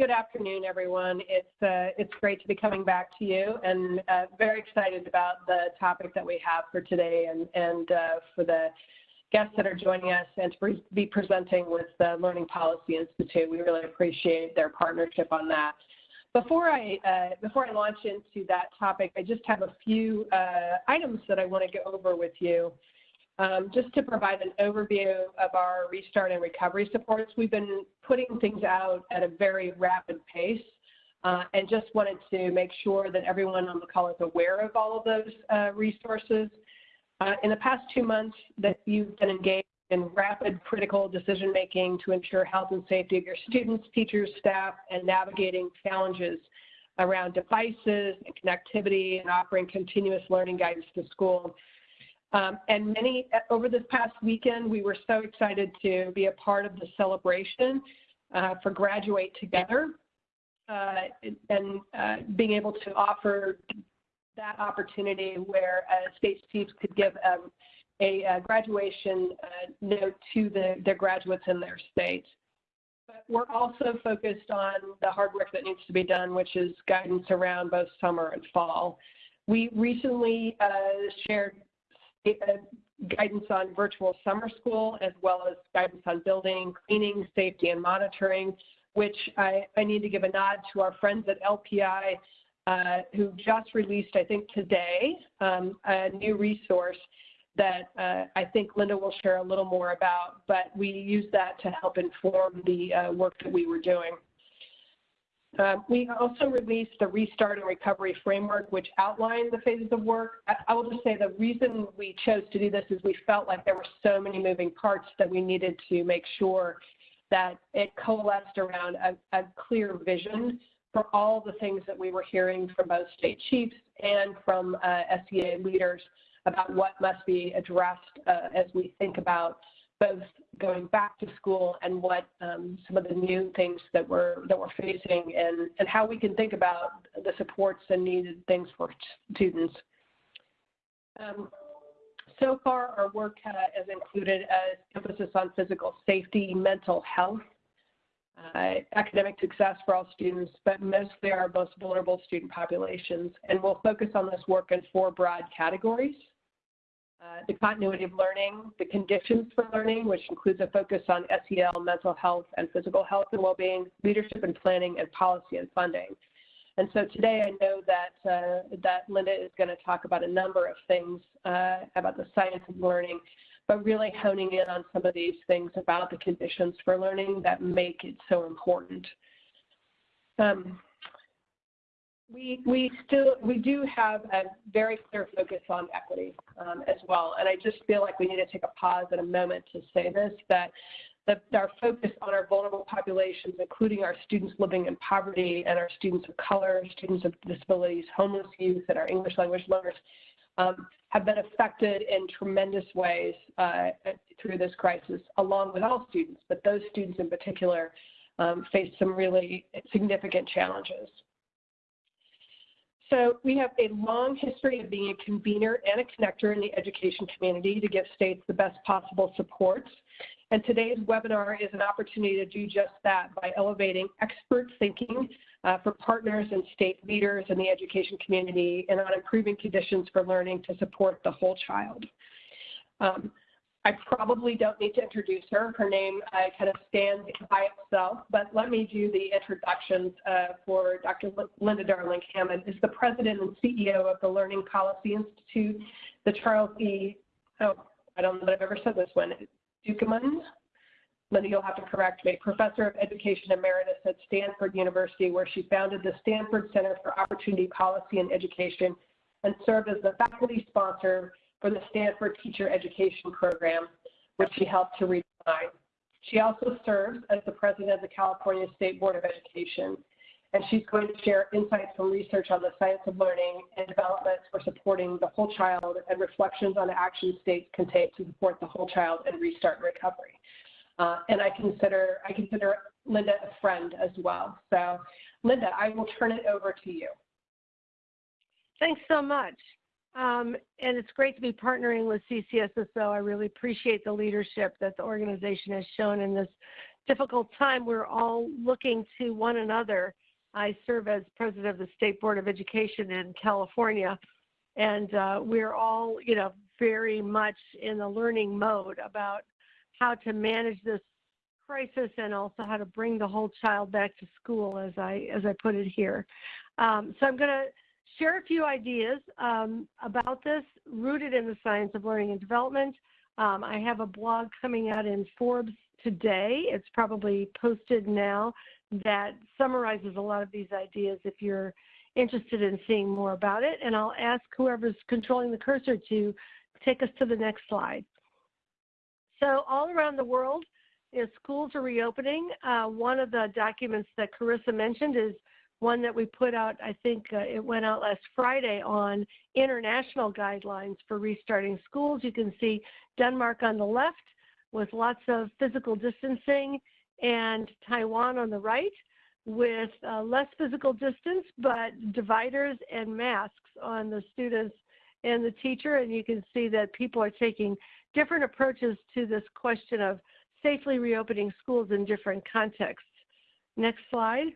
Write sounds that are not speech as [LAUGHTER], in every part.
good afternoon, everyone. It's uh, it's great to be coming back to you, and uh, very excited about the topic that we have for today, and and uh, for the guests that are joining us, and to be presenting with the Learning Policy Institute. We really appreciate their partnership on that. Before I uh, before I launch into that topic, I just have a few uh, items that I want to go over with you. Um, just to provide an overview of our restart and recovery supports, we've been putting things out at a very rapid pace uh, and just wanted to make sure that everyone on the call is aware of all of those uh, resources. Uh, in the past two months that you've been engaged in rapid critical decision making to ensure health and safety of your students, teachers, staff, and navigating challenges around devices and connectivity and offering continuous learning guidance to school. Um, and many, over this past weekend, we were so excited to be a part of the celebration uh, for Graduate Together uh, and uh, being able to offer that opportunity where uh, state chiefs could give um, a, a, graduation uh, note to the, their graduates in their state. But we're also focused on the hard work that needs to be done, which is guidance around both summer and fall. We recently uh, shared guidance on virtual summer school as well as guidance on building, cleaning, safety, and monitoring, which I, I need to give a nod to our friends at LPI uh, who just released, I think today, um, a new resource that uh, I think Linda will share a little more about, but we use that to help inform the uh, work that we were doing. Um, we also released the Restart and Recovery Framework, which outlined the phases of work. I, I, will just say the reason we chose to do this is we felt like there were so many moving parts that we needed to make sure that it coalesced around a, a clear vision for all the things that we were hearing from both state chiefs and from uh, SEA leaders about what must be addressed uh, as we think about both going back to school and what um, some of the new things that we're that we're facing and and how we can think about the supports and needed things for students. Um, so far, our work has included an emphasis on physical safety, mental health, uh, academic success for all students, but mostly our most vulnerable student populations. And we'll focus on this work in four broad categories. Uh, the continuity of learning, the conditions for learning, which includes a focus on SEL, mental health, and physical health and well-being, leadership and planning, and policy and funding. And so today I know that, uh, that Linda is going to talk about a number of things uh, about the science of learning, but really honing in on some of these things about the conditions for learning that make it so important. Um, we, we still, we do have a very clear focus on equity um, as well. And I just feel like we need to take a pause at a moment to say this, that that our focus on our vulnerable populations, including our students living in poverty and our students of color, students of disabilities, homeless youth, and our English language learners, um, have been affected in tremendous ways uh, through this crisis, along with all students, but those students in particular um, face some really significant challenges. So we have a long history of being a convener and a connector in the education community to give states the best possible supports. And today's webinar is an opportunity to do just that by elevating expert thinking uh, for partners and state leaders in the education community and on improving conditions for learning to support the whole child. Um, I probably don't need to introduce her. Her name uh, kind of stands by itself, but let me do the introductions uh, for Dr. Linda Darling Hammond is the president and CEO of the Learning Policy Institute, the Charles E. Oh, I don't know that I've ever said this one. Dukeman. Linda, you'll have to correct me. Professor of Education Emeritus at Stanford University, where she founded the Stanford Center for Opportunity Policy and Education and served as the faculty sponsor for the Stanford Teacher Education Program, which she helped to redesign. She also serves as the president of the California State Board of Education, and she's going to share insights from research on the science of learning and developments for supporting the whole child and reflections on the action states can take to support the whole child and restart recovery. Uh, and I consider I consider Linda a friend as well. So, Linda, I will turn it over to you. Thanks so much. Um, and it's great to be partnering with CCSSO. I really appreciate the leadership that the organization has shown in this difficult time, we're all looking to one another. I serve as president of the State Board of Education in California, and uh, we're all, you know, very much in the learning mode about how to manage this crisis and also how to bring the whole child back to school, as I as I put it here. Um, so I'm going to share a few ideas um, about this, rooted in the science of learning and development. Um, I have a blog coming out in Forbes today. It's probably posted now that summarizes a lot of these ideas if you're interested in seeing more about it. And I'll ask whoever's controlling the cursor to take us to the next slide. So all around the world, know, schools are reopening. Uh, one of the documents that Carissa mentioned is one that we put out, I think uh, it went out last Friday on international guidelines for restarting schools. You can see Denmark on the left with lots of physical distancing and Taiwan on the right with uh, less physical distance, but dividers and masks on the students and the teacher. And you can see that people are taking different approaches to this question of safely reopening schools in different contexts. Next slide.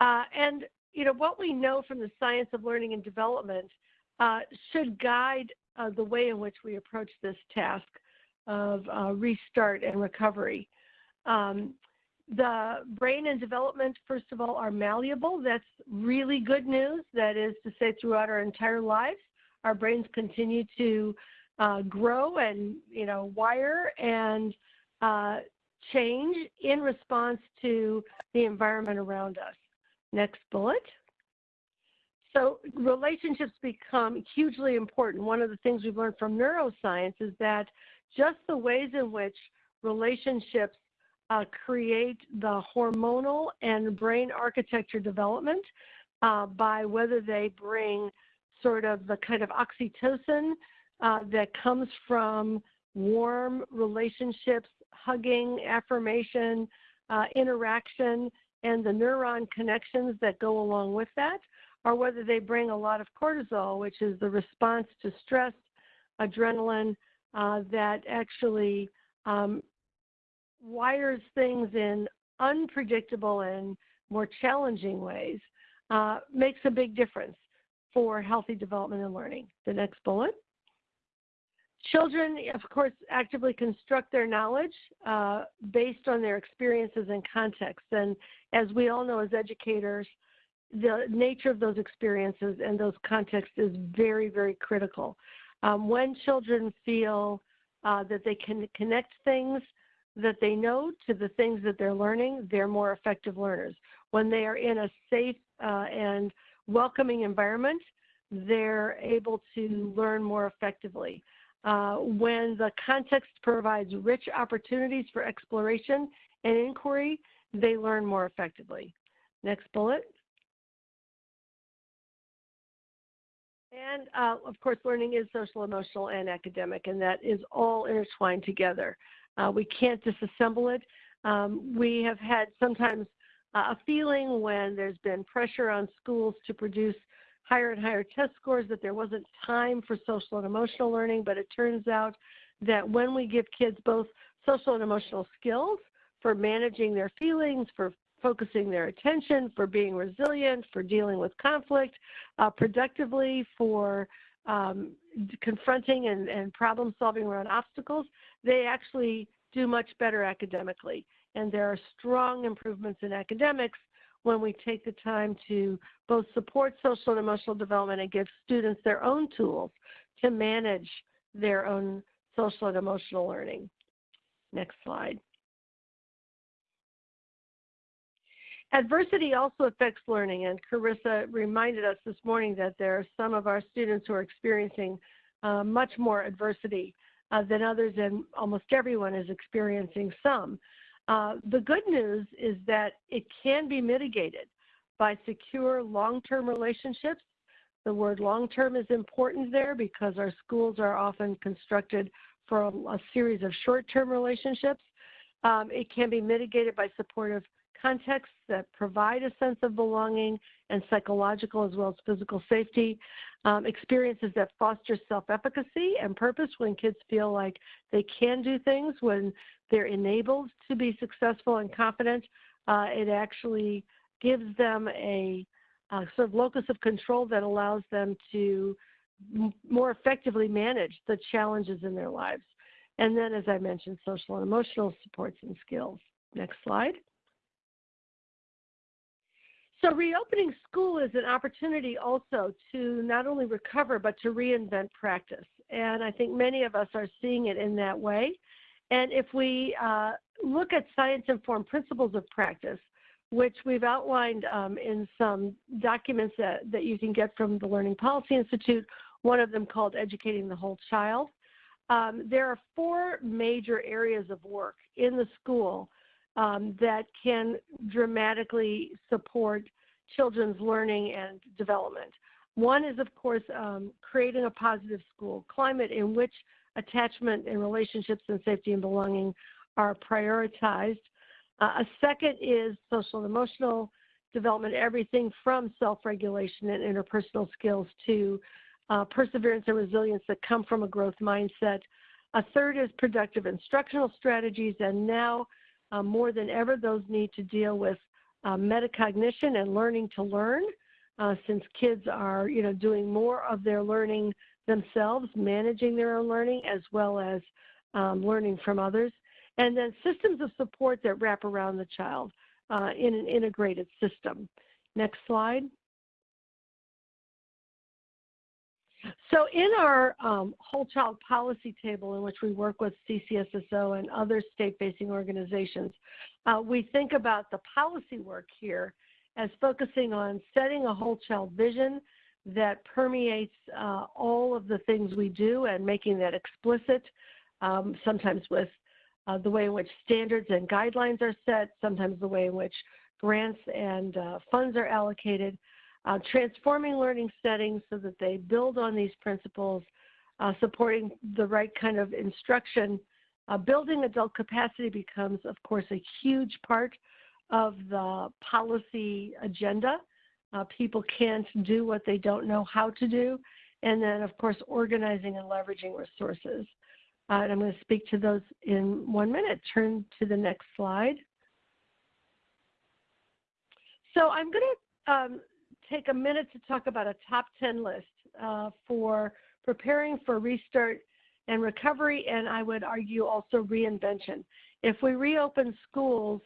Uh, and you know what we know from the science of learning and development uh, should guide uh, the way in which we approach this task of uh, restart and recovery. Um, the brain and development, first of all, are malleable. That's really good news. That is to say, throughout our entire lives, our brains continue to uh, grow and you know wire and uh, change in response to the environment around us. Next bullet. So relationships become hugely important. One of the things we've learned from neuroscience is that just the ways in which relationships uh, create the hormonal and brain architecture development uh, by whether they bring sort of the kind of oxytocin uh, that comes from warm relationships, hugging, affirmation, uh, interaction, and the neuron connections that go along with that, or whether they bring a lot of cortisol, which is the response to stress, adrenaline, uh, that actually um, wires things in unpredictable and more challenging ways, uh, makes a big difference for healthy development and learning. The next bullet. Children, of course, actively construct their knowledge uh, based on their experiences and context. And as we all know as educators, the nature of those experiences and those contexts is very, very critical. Um, when children feel uh, that they can connect things that they know to the things that they're learning, they're more effective learners. When they are in a safe uh, and welcoming environment, they're able to learn more effectively. Uh, when the context provides rich opportunities for exploration and inquiry, they learn more effectively. Next bullet. And uh, of course, learning is social, emotional, and academic, and that is all intertwined together. Uh, we can't disassemble it. Um, we have had sometimes uh, a feeling when there's been pressure on schools to produce higher and higher test scores that there wasn't time for social and emotional learning, but it turns out that when we give kids both social and emotional skills for managing their feelings, for focusing their attention, for being resilient, for dealing with conflict uh, productively, for um, confronting and, and problem solving around obstacles, they actually do much better academically. And there are strong improvements in academics when we take the time to both support social and emotional development and give students their own tools to manage their own social and emotional learning. Next slide. Adversity also affects learning, and Carissa reminded us this morning that there are some of our students who are experiencing uh, much more adversity uh, than others, and almost everyone is experiencing some. Uh, the good news is that it can be mitigated by secure long-term relationships. The word long-term is important there because our schools are often constructed for a, a series of short-term relationships. Um, it can be mitigated by supportive contexts that provide a sense of belonging and psychological as well as physical safety, um, experiences that foster self-efficacy and purpose when kids feel like they can do things, when they're enabled to be successful and confident. Uh, it actually gives them a, a, sort of locus of control that allows them to more effectively manage the challenges in their lives. And then, as I mentioned, social and emotional supports and skills. Next slide. So reopening school is an opportunity also to not only recover, but to reinvent practice. And I think many of us are seeing it in that way. And if we uh, look at science-informed principles of practice, which we've outlined um, in some documents that, that you can get from the Learning Policy Institute, one of them called Educating the Whole Child. Um, there are four major areas of work in the school um, that can dramatically support children's learning and development. One is, of course, um, creating a positive school climate in which attachment and relationships and safety and belonging are prioritized. Uh, a second is social and emotional development, everything from self-regulation and interpersonal skills to uh, perseverance and resilience that come from a growth mindset. A third is productive instructional strategies, and now uh, more than ever, those need to deal with uh, metacognition and learning to learn, uh, since kids are, you know, doing more of their learning themselves, managing their own learning, as well as um, learning from others. And then systems of support that wrap around the child uh, in an integrated system. Next slide. So in our um, whole child policy table in which we work with CCSSO and other state-facing organizations, uh, we think about the policy work here as focusing on setting a whole child vision that permeates uh, all of the things we do and making that explicit, um, sometimes with uh, the way in which standards and guidelines are set, sometimes the way in which grants and uh, funds are allocated, uh, transforming learning settings so that they build on these principles, uh, supporting the right kind of instruction. Uh, building adult capacity becomes, of course, a huge part of the policy agenda. Uh, people can't do what they don't know how to do. And then, of course, organizing and leveraging resources. Uh, and I'm going to speak to those in one minute. Turn to the next slide. So I'm going to um, take a minute to talk about a top 10 list uh, for preparing for restart and recovery, and I would argue also reinvention. If we reopen schools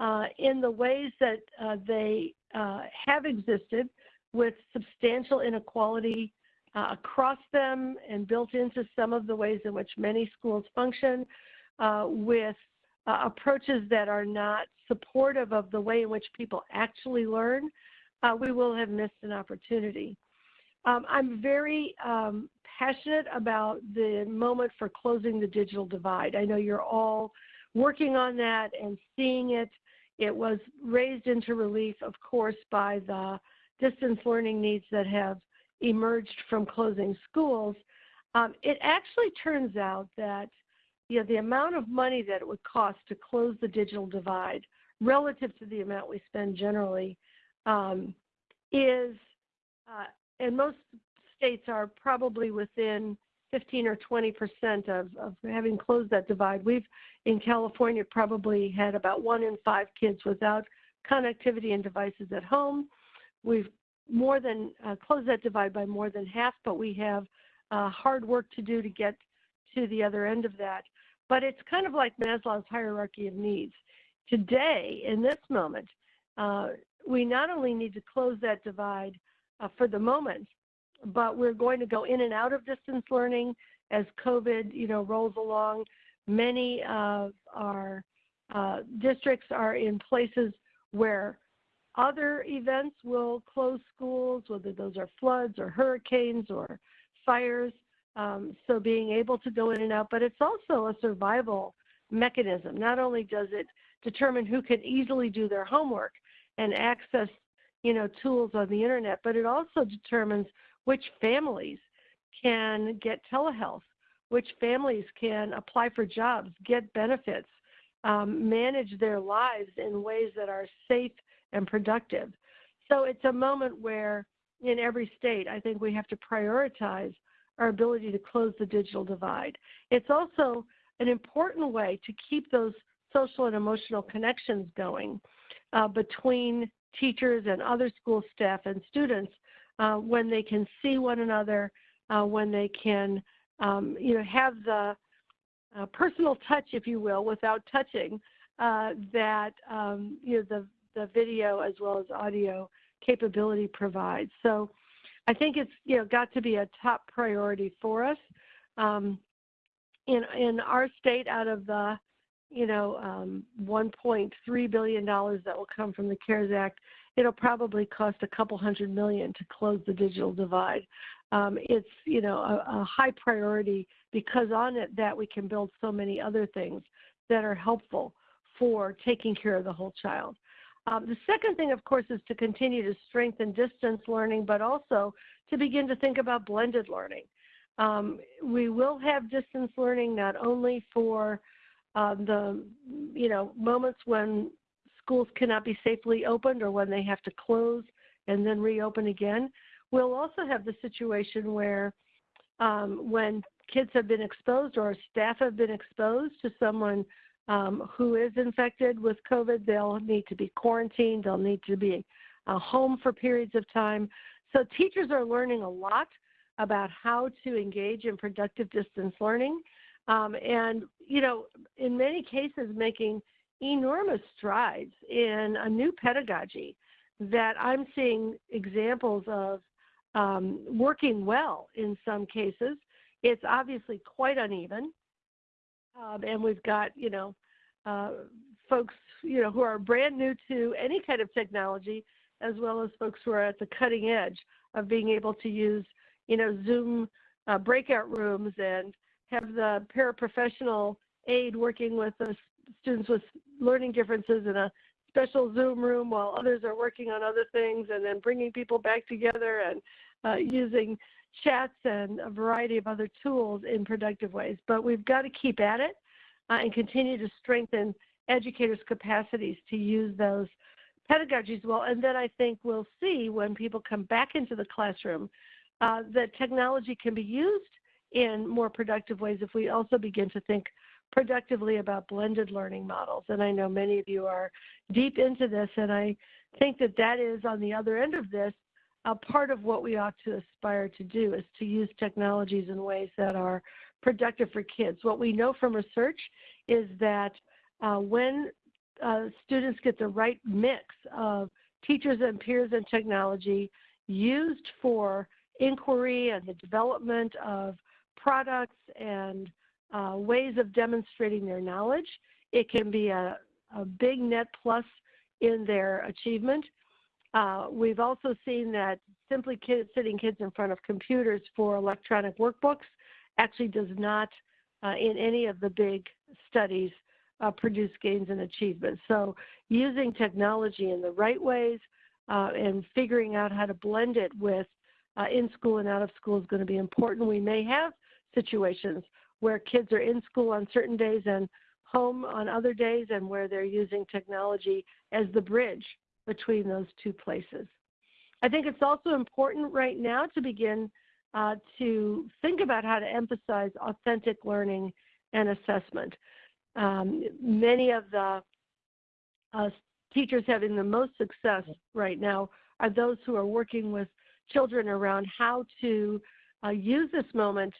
uh, in the ways that uh, they uh, have existed with substantial inequality uh, across them and built into some of the ways in which many schools function, uh, with approaches that are not supportive of the way in which people actually learn, uh, we will have missed an opportunity. Um, I'm very um, passionate about the moment for closing the digital divide. I know you're all working on that and seeing it. It was raised into relief, of course, by the distance learning needs that have emerged from closing schools. Um, it actually turns out that you know, the amount of money that it would cost to close the digital divide relative to the amount we spend generally is, uh, and most states are probably within 15 or 20 percent of, of having closed that divide. We've in California probably had about one in five kids without connectivity and devices at home. We've more than uh, closed that divide by more than half, but we have uh, hard work to do to get to the other end of that. But it's kind of like Maslow's hierarchy of needs. Today, in this moment, uh, we not only need to close that divide uh, for the moment, but we're going to go in and out of distance learning as COVID, you know, rolls along. Many of our uh, districts are in places where other events will close schools, whether those are floods or hurricanes or fires. Um, so being able to go in and out, but it's also a survival mechanism. Not only does it determine who can easily do their homework, and access, you know, tools on the internet, but it also determines which families can get telehealth, which families can apply for jobs, get benefits, um, manage their lives in ways that are safe and productive. So it's a moment where, in every state, I think we have to prioritize our ability to close the digital divide. It's also an important way to keep those social and emotional connections going uh, between teachers and other school staff and students uh, when they can see one another, uh, when they can, um, you know, have the uh, personal touch, if you will, without touching uh, that um, you know the the video as well as audio capability provides. So I think it's you know got to be a top priority for us. Um, in in our state, out of the you know um, 1.3 billion dollars that will come from the CARES Act, it'll probably cost a couple hundred million to close the digital divide. Um, it's you know a, a high priority because on it that we can build so many other things that are helpful for taking care of the whole child. Um, the second thing, of course, is to continue to strengthen distance learning, but also to begin to think about blended learning. Um, we will have distance learning not only for um, the you know moments when schools cannot be safely opened or when they have to close and then reopen again. We'll also have the situation where um, when kids have been exposed or staff have been exposed to someone um, who is infected with COVID, they'll need to be quarantined, they'll need to be uh, home for periods of time. So teachers are learning a lot about how to engage in productive distance learning. Um, and, you know, in many cases, making enormous strides in a new pedagogy that I'm seeing examples of um, working well in some cases. It's obviously quite uneven. Um, and we've got, you know, uh, folks, you know, who are brand new to any kind of technology, as well as folks who are at the cutting edge of being able to use, you know, Zoom uh, breakout rooms and have the paraprofessional aide working with the students with learning differences in a special Zoom room while others are working on other things, and then bringing people back together and uh, using chats and a variety of other tools in productive ways. But we've got to keep at it uh, and continue to strengthen educators' capacities to use those pedagogies well. And then I think we'll see when people come back into the classroom uh, that technology can be used in more productive ways if we also begin to think productively about blended learning models. And I know many of you are deep into this, and I think that that is on the other end of this a part of what we ought to aspire to do is to use technologies in ways that are productive for kids. What we know from research is that uh, when uh, students get the right mix of teachers and peers and technology used for inquiry and the development of products and uh, ways of demonstrating their knowledge, it can be a, a big net plus in their achievement. Uh, we've also seen that simply sitting kids in front of computers for electronic workbooks actually does not, uh, in any of the big studies, uh, produce gains in achievement. So using technology in the right ways uh, and figuring out how to blend it with uh, in school and out of school is going to be important. We may have situations where kids are in school on certain days and home on other days and where they're using technology as the bridge between those two places. I think it's also important right now to begin uh, to think about how to emphasize authentic learning and assessment. Um, many of the uh, teachers having the most success right now are those who are working with children around how to uh, use this moment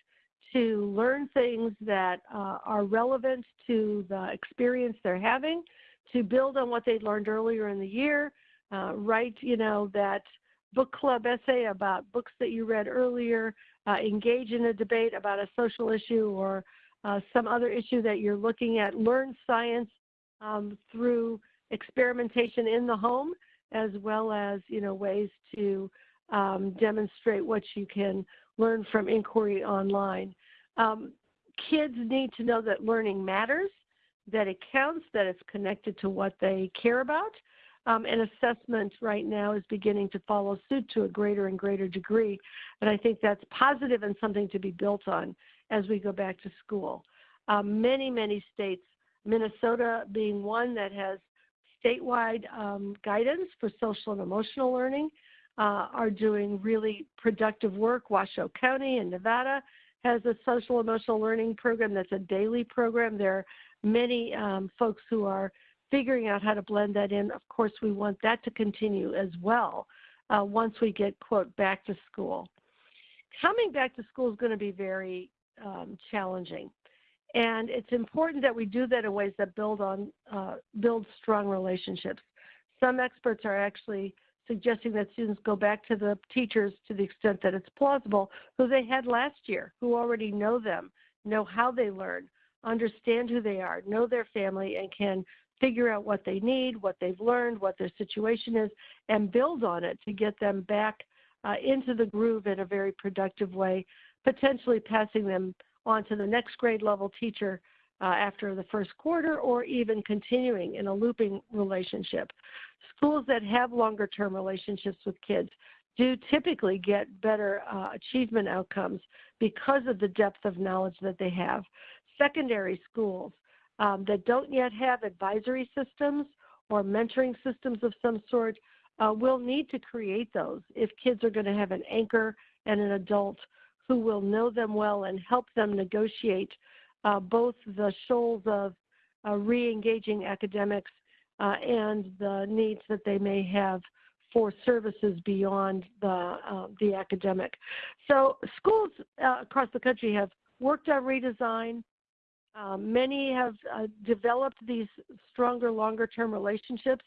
to learn things that uh, are relevant to the experience they're having, to build on what they learned earlier in the year, uh, write, you know, that book club essay about books that you read earlier, uh, engage in a debate about a social issue or uh, some other issue that you're looking at, learn science um, through experimentation in the home, as well as, you know, ways to um, demonstrate what you can learn from inquiry online. Um, kids need to know that learning matters, that it counts, that it's connected to what they care about. Um, and assessment right now is beginning to follow suit to a greater and greater degree. And I think that's positive and something to be built on as we go back to school. Um, many, many states Minnesota being one that has statewide um, guidance for social and emotional learning, uh, are doing really productive work. Washoe County in Nevada has a social emotional learning program that's a daily program. There are many um, folks who are figuring out how to blend that in. Of course, we want that to continue as well uh, once we get, quote, back to school. Coming back to school is going to be very um, challenging. And it's important that we do that in ways that build on uh, build strong relationships. Some experts are actually suggesting that students go back to the teachers to the extent that it's plausible, who they had last year, who already know them, know how they learn, understand who they are, know their family, and can figure out what they need, what they've learned, what their situation is, and build on it to get them back uh, into the groove in a very productive way, potentially passing them on to the next grade level teacher uh, after the first quarter or even continuing in a looping relationship. Schools that have longer term relationships with kids do typically get better uh, achievement outcomes because of the depth of knowledge that they have. Secondary schools um, that don't yet have advisory systems or mentoring systems of some sort uh, will need to create those if kids are going to have an anchor and an adult who will know them well and help them negotiate both the shoals of uh, re-engaging academics uh, and the needs that they may have for services beyond the, uh, the academic. So schools uh, across the country have worked on redesign. Um, many have uh, developed these stronger, longer term relationships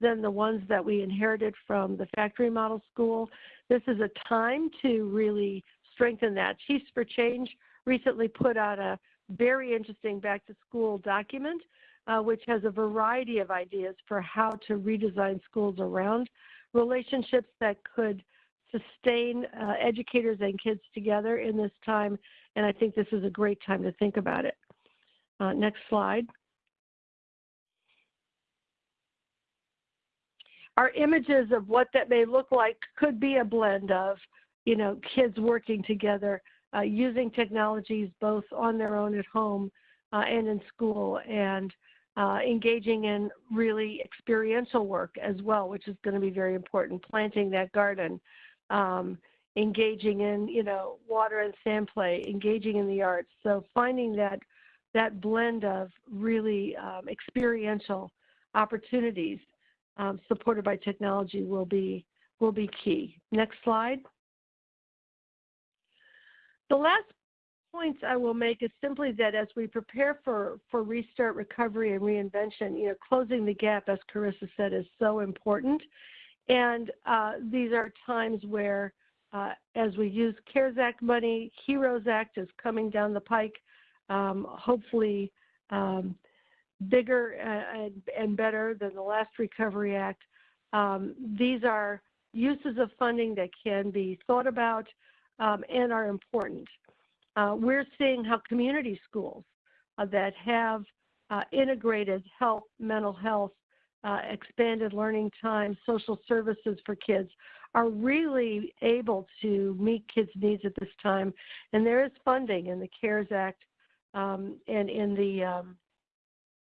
than the ones that we inherited from the factory model school. This is a time to really strengthen that. Chiefs for Change recently put out a very interesting back to school document, uh, which has a variety of ideas for how to redesign schools around relationships that could sustain uh, educators and kids together in this time. And I think this is a great time to think about it. Uh, next slide. Our images of what that may look like could be a blend of, you know, kids working together, uh, using technologies both on their own at home uh, and in school, and uh, engaging in really experiential work as well, which is going to be very important. Planting that garden, um, engaging in, you know, water and sand play, engaging in the arts. So finding that that blend of really um, experiential opportunities um, supported by technology will be will be key. Next slide. The last points I will make is simply that as we prepare for, for restart, recovery, and reinvention, you know, closing the gap, as Carissa said, is so important. And uh, these are times where, uh, as we use CARES Act money, HEROES Act is coming down the pike um, hopefully um, bigger and, and, better than the last Recovery Act. Um, these are uses of funding that can be thought about um, and are important. Uh, we're seeing how community schools uh, that have uh, integrated health, mental health, uh, expanded learning time, social services for kids are really able to meet kids' needs at this time. And there is funding in the CARES Act um, and in the um,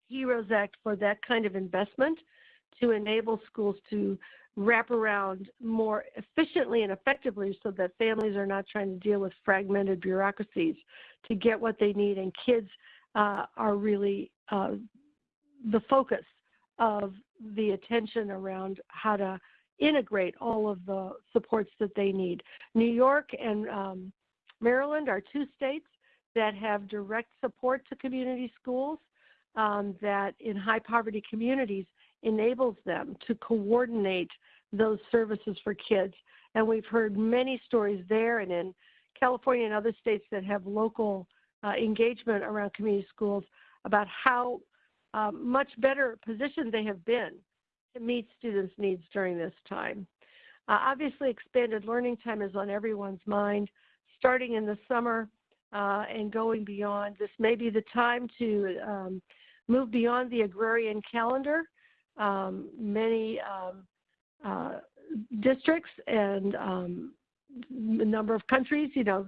HEROES Act for that kind of investment to enable schools to wrap around more efficiently and effectively so that families are not trying to deal with fragmented bureaucracies to get what they need and kids uh, are really uh, the focus of the attention around how to integrate all of the supports that they need. New York and um, Maryland are two states that have direct support to community schools um, that in high poverty communities enables them to coordinate those services for kids. And we've heard many stories there and in California and other states that have local uh, engagement around community schools about how um, much better positioned they have been to meet students' needs during this time. Uh, obviously, expanded learning time is on everyone's mind. Starting in the summer, uh, and going beyond. This may be the time to um, move beyond the agrarian calendar. Um, many um, uh, districts and um, a number of countries, you know,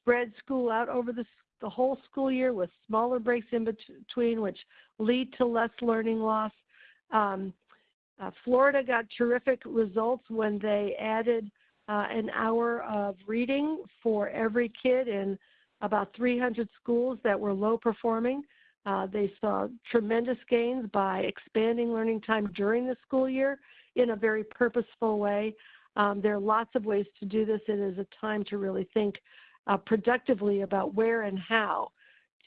spread school out over the, the whole school year with smaller breaks in between, which lead to less learning loss. Um, uh, Florida got terrific results when they added uh, an hour of reading for every kid in about 300 schools that were low performing. Uh, they saw tremendous gains by expanding learning time during the school year in a very purposeful way. Um, there are lots of ways to do this. It is a time to really think uh, productively about where and how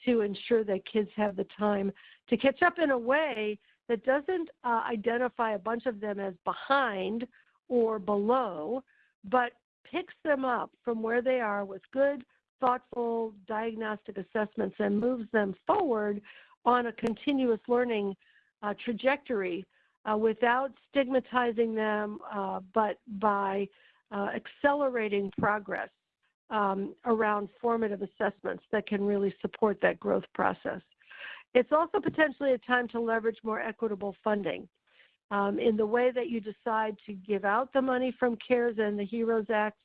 to ensure that kids have the time to catch up in a way that doesn't uh, identify a bunch of them as behind or below, but picks them up from where they are with good, thoughtful diagnostic assessments and moves them forward on a continuous learning uh, trajectory uh, without stigmatizing them, uh, but by uh, accelerating progress um, around formative assessments that can really support that growth process. It's also potentially a time to leverage more equitable funding. Um, in the way that you decide to give out the money from CARES and the HEROES Act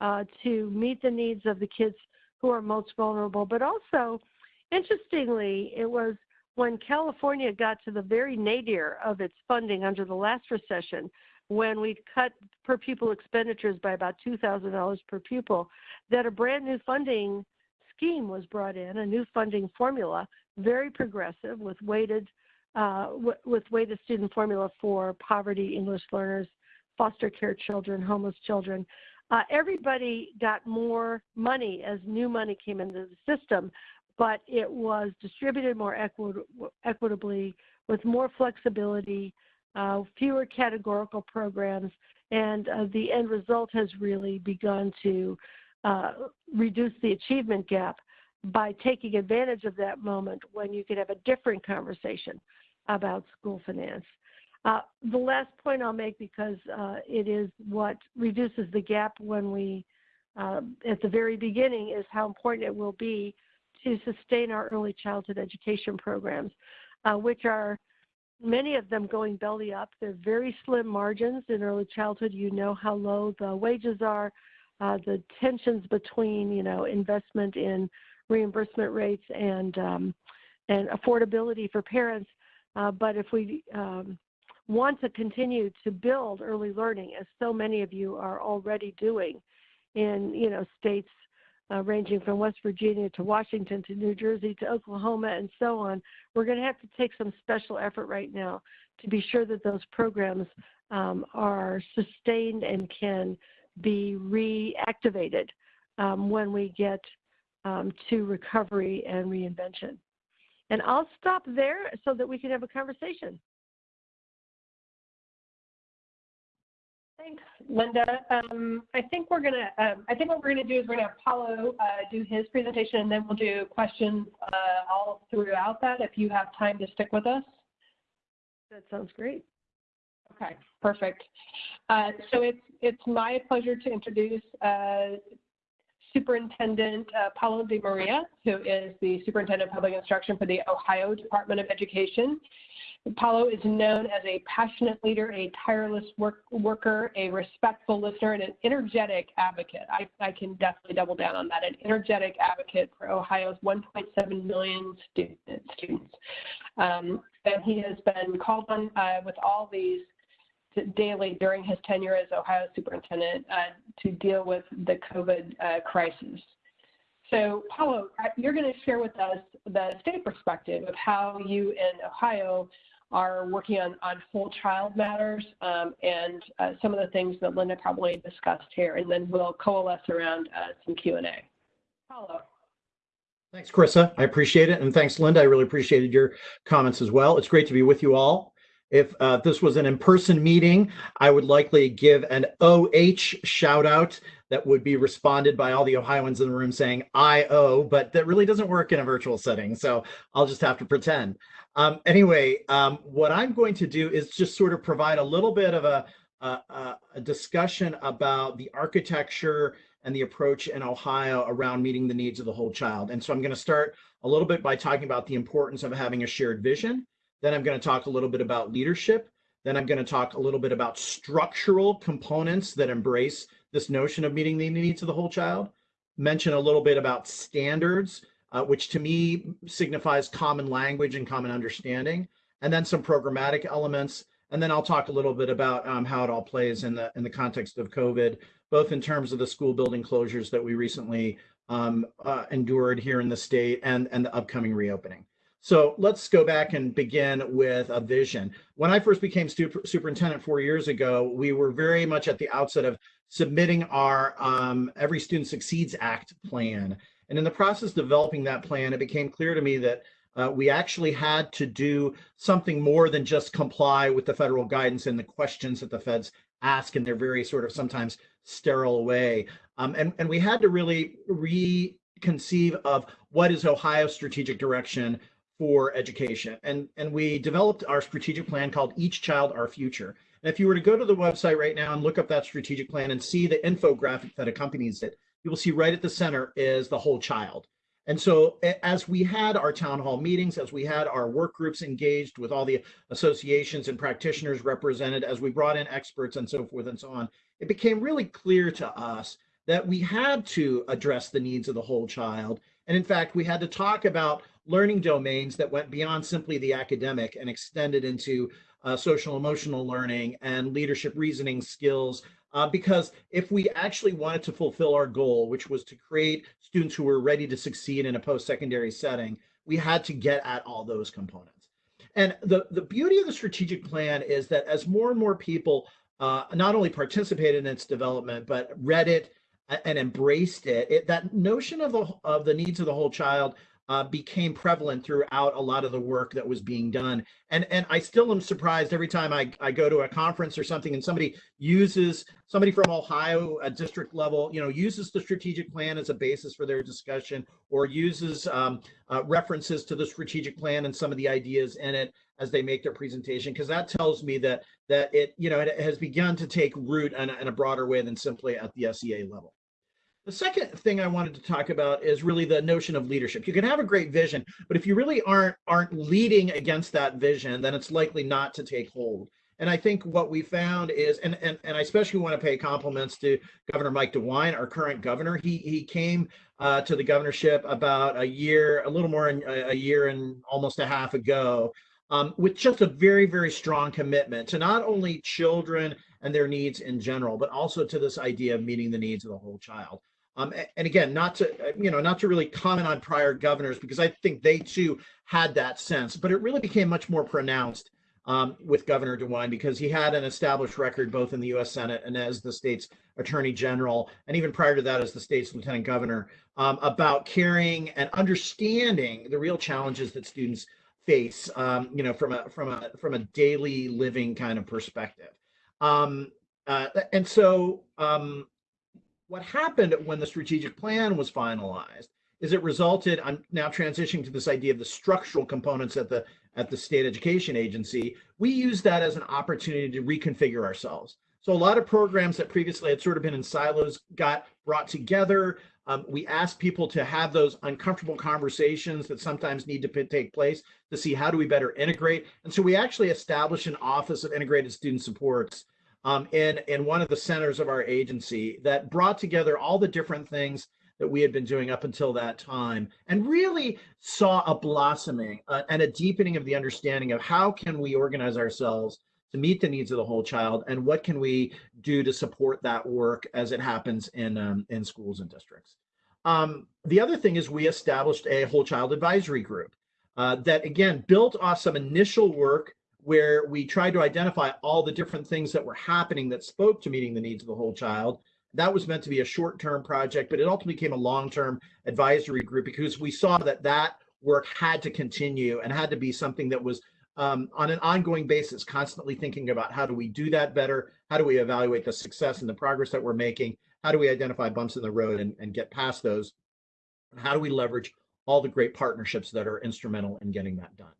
uh, to meet the needs of the kids who are most vulnerable. But also, interestingly, it was when California got to the very nadir of its funding under the last recession, when we cut per pupil expenditures by about $2,000 per pupil, that a brand new funding scheme was brought in, a new funding formula, very progressive with weighted uh, with weighted student formula for poverty English learners, foster care children, homeless children. Uh, everybody got more money as new money came into the system, but it was distributed more equi- equitably with more flexibility, uh, fewer categorical programs, and uh, the end result has really begun to uh, reduce the achievement gap by taking advantage of that moment when you could have a different conversation about school finance. Uh, the last point I'll make, because uh, it is what reduces the gap when we, uh, at the very beginning, is how important it will be to sustain our early childhood education programs, uh, which are many of them going belly up. They're very slim margins in early childhood. You know how low the wages are, uh, the tensions between, you know, investment in reimbursement rates and um, and affordability for parents. Uh, but if we um, want to continue to build early learning, as so many of you are already doing in you know states uh, ranging from West Virginia to Washington to New Jersey to Oklahoma and so on, we're going to have to take some special effort right now to be sure that those programs um, are sustained and can be reactivated um, when we get um, to recovery and reinvention. And I'll stop there so that we can have a conversation. Thanks, Linda. Um, I think we're gonna. Um, I think what we're gonna do is we're gonna have Paolo uh, do his presentation, and then we'll do questions uh, all throughout that. If you have time to stick with us. That sounds great. Okay, perfect. Uh, so it's it's my pleasure to introduce uh, Superintendent uh, Paolo DeMaria, who is the Superintendent of Public Instruction for the Ohio Department of Education. Paolo is known as a passionate leader, a tireless work, worker, a respectful listener, and an energetic advocate. I, I, can definitely double down on that. An energetic advocate for Ohio's 1.7 million student, students. Um, and he has been called on uh, with all these daily during his tenure as Ohio superintendent uh, to deal with the COVID uh, crisis. So, Paolo, you're going to share with us the state perspective of how you in Ohio are working on, on whole child matters um, and uh, some of the things that Linda probably discussed here, and then we'll coalesce around uh, some Q&A. Paolo. Thanks, Carissa. I appreciate it. And thanks, Linda. I really appreciated your comments as well. It's great to be with you all. If uh, this was an in-person meeting, I would likely give an OH shout out that would be responded by all the Ohioans in the room saying IO, but that really doesn't work in a virtual setting. So I'll just have to pretend. Um, anyway, um, what I'm going to do is just sort of provide a little bit of a, a, a discussion about the architecture and the approach in Ohio around meeting the needs of the whole child. And so I'm going to start a little bit by talking about the importance of having a shared vision then I'm going to talk a little bit about leadership. Then I'm going to talk a little bit about structural components that embrace this notion of meeting the needs of the whole child. mention a little bit about standards, uh, which to me signifies common language and common understanding, and then some programmatic elements. And then I'll talk a little bit about um, how it all plays in the in the context of COVID, both in terms of the school building closures that we recently um, uh, endured here in the state and, and the upcoming reopening. So let's go back and begin with a vision. When I first became super, superintendent four years ago, we were very much at the outset of submitting our um, Every Student Succeeds Act plan. And in the process of developing that plan, it became clear to me that uh, we actually had to do something more than just comply with the federal guidance and the questions that the feds ask in their very sort of sometimes sterile way. Um, and, and we had to really reconceive of what is Ohio's strategic direction for education. And, and we developed our strategic plan called Each Child, Our Future. And if you were to go to the website right now and look up that strategic plan and see the infographic that accompanies it, you will see right at the center is the whole child. And so as we had our town hall meetings, as we had our work groups engaged with all the associations and practitioners represented, as we brought in experts and so forth and so on, it became really clear to us that we had to address the needs of the whole child. And in fact, we had to talk about learning domains that went beyond simply the academic and extended into uh, social emotional learning and leadership reasoning skills uh, because if we actually wanted to fulfill our goal, which was to create students who were ready to succeed in a post-secondary setting, we had to get at all those components. And the, the beauty of the strategic plan is that as more and more people uh, not only participated in its development, but read it and embraced it, it that notion of the, of the needs of the whole child uh, became prevalent throughout a lot of the work that was being done. And and I still am surprised every time I, I go to a conference or something and somebody uses somebody from Ohio at district level, you know, uses the strategic plan as a basis for their discussion or uses um, uh, references to the strategic plan and some of the ideas in it as they make their presentation, because that tells me that that it, you know, it has begun to take root in in a broader way than simply at the SEA level. The second thing I wanted to talk about is really the notion of leadership. You can have a great vision, but if you really aren't aren't leading against that vision, then it's likely not to take hold. And I think what we found is, and and, and I especially want to pay compliments to Governor Mike DeWine, our current governor. He he came uh, to the governorship about a year, a little more than a year and almost a half ago, um, with just a very very strong commitment to not only children and their needs in general, but also to this idea of meeting the needs of the whole child. Um, and again, not to you know, not to really comment on prior governors because I think they too had that sense, but it really became much more pronounced um, with Governor DeWine because he had an established record both in the U.S. Senate and as the state's Attorney General, and even prior to that as the state's Lieutenant Governor, um, about caring and understanding the real challenges that students face, um, you know, from a from a from a daily living kind of perspective. Um, uh, and so um, what happened when the strategic plan was finalized is it resulted i'm now transitioning to this idea of the structural components at the at the state education agency. We use that as an opportunity to reconfigure ourselves. So a lot of programs that previously had sort of been in silos got brought together. Um, we asked people to have those uncomfortable conversations that sometimes need to take place to see how do we better integrate. And so we actually established an office of integrated student supports um, in, in one of the centers of our agency that brought together all the different things that we had been doing up until that time and really saw a blossoming uh, and a deepening of the understanding of how can we organize ourselves to meet the needs of the whole child and what can we do to support that work as it happens in um, in schools and districts. Um, the other thing is we established a whole child advisory group uh, that again built off some initial work where we tried to identify all the different things that were happening that spoke to meeting the needs of the whole child. That was meant to be a short-term project, but it ultimately became a long-term advisory group because we saw that that work had to continue and had to be something that was um, on an ongoing basis, constantly thinking about how do we do that better? How do we evaluate the success and the progress that we're making? How do we identify bumps in the road and, and get past those? How do we leverage all the great partnerships that are instrumental in getting that done?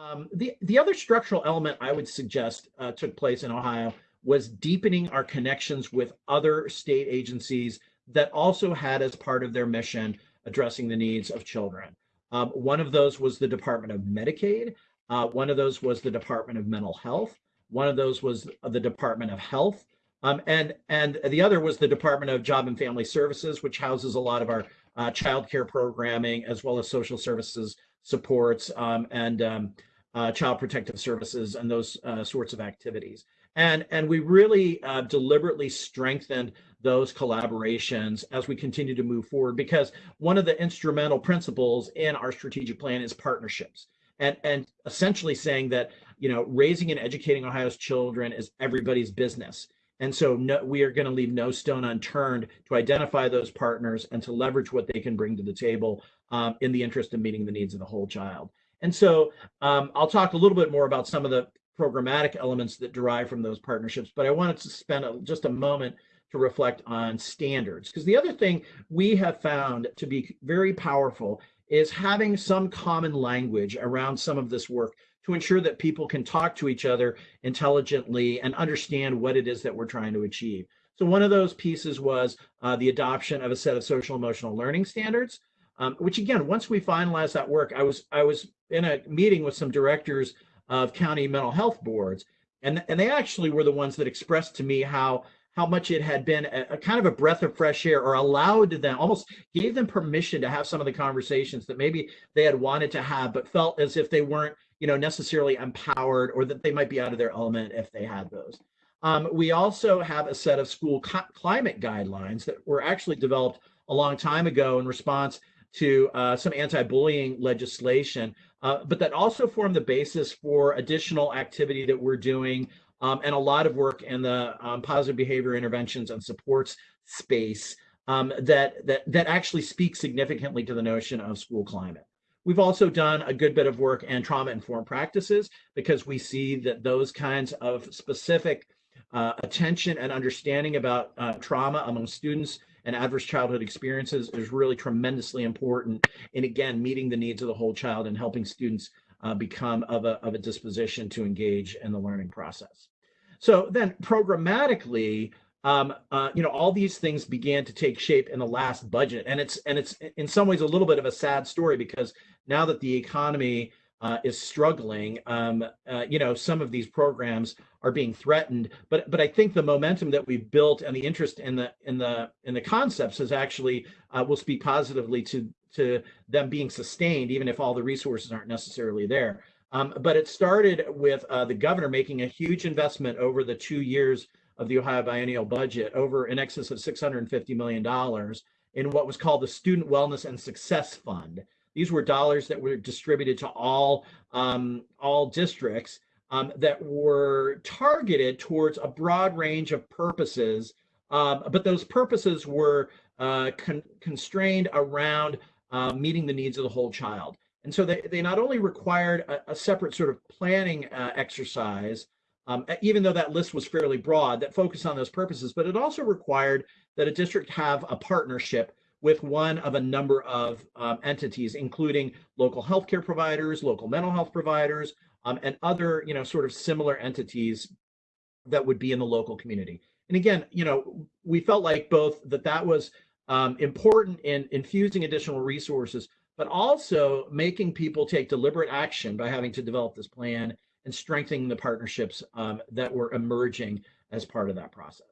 Um, the, the other structural element I would suggest uh, took place in Ohio was deepening our connections with other state agencies that also had as part of their mission addressing the needs of children. Um, one of those was the Department of Medicaid. Uh, one of those was the Department of Mental Health. One of those was the Department of Health. Um, and and the other was the Department of Job and Family Services, which houses a lot of our uh, child care programming as well as social services supports um, and um, uh, child protective services and those uh, sorts of activities. And, and we really uh, deliberately strengthened those collaborations as we continue to move forward because one of the instrumental principles in our strategic plan is partnerships and, and essentially saying that, you know, raising and educating Ohio's children is everybody's business. And so no, we are going to leave no stone unturned to identify those partners and to leverage what they can bring to the table um, in the interest of meeting the needs of the whole child. And so um, I'll talk a little bit more about some of the programmatic elements that derive from those partnerships, but I wanted to spend a, just a moment to reflect on standards. Because the other thing we have found to be very powerful is having some common language around some of this work to ensure that people can talk to each other intelligently and understand what it is that we're trying to achieve. So one of those pieces was uh, the adoption of a set of social emotional learning standards, um, which again, once we finalized that work, I was I was in a meeting with some directors of county mental health boards, and and they actually were the ones that expressed to me how how much it had been a, a, kind of a breath of fresh air or allowed them almost gave them permission to have some of the conversations that maybe they had wanted to have but felt as if they weren't you know necessarily empowered or that they might be out of their element if they had those. Um, we also have a set of school climate guidelines that were actually developed a long time ago in response to uh, some anti-bullying legislation, uh, but that also form the basis for additional activity that we're doing um, and a lot of work in the um, positive behavior interventions and supports space um, that, that, that actually speaks significantly to the notion of school climate. We've also done a good bit of work in trauma-informed practices because we see that those kinds of specific uh, attention and understanding about uh, trauma among students and adverse childhood experiences is really tremendously important in, again, meeting the needs of the whole child and helping students uh, become of a, of a disposition to engage in the learning process. So then programmatically, um, uh, you know, all these things began to take shape in the last budget. And it's, and it's in some ways a little bit of a sad story because now that the economy uh, is struggling, um, uh, you know, some of these programs are being threatened. But but I think the momentum that we've built and the interest in the in the in the concepts is actually uh, will speak positively to to them being sustained, even if all the resources aren't necessarily there. Um, but it started with uh, the governor making a huge investment over the two years of the Ohio biennial budget, over in excess of $650 million in what was called the Student Wellness and Success Fund. These were dollars that were distributed to all, um, all districts um, that were targeted towards a broad range of purposes, um, but those purposes were uh, con constrained around uh, meeting the needs of the whole child. And so they, they not only required a, a separate sort of planning uh, exercise, um, even though that list was fairly broad that focused on those purposes, but it also required that a district have a partnership with one of a number of um, entities, including local healthcare providers, local mental health providers, um, and other, you know, sort of similar entities that would be in the local community. And again, you know, we felt like both that that was um, important in infusing additional resources, but also making people take deliberate action by having to develop this plan and strengthening the partnerships um, that were emerging as part of that process.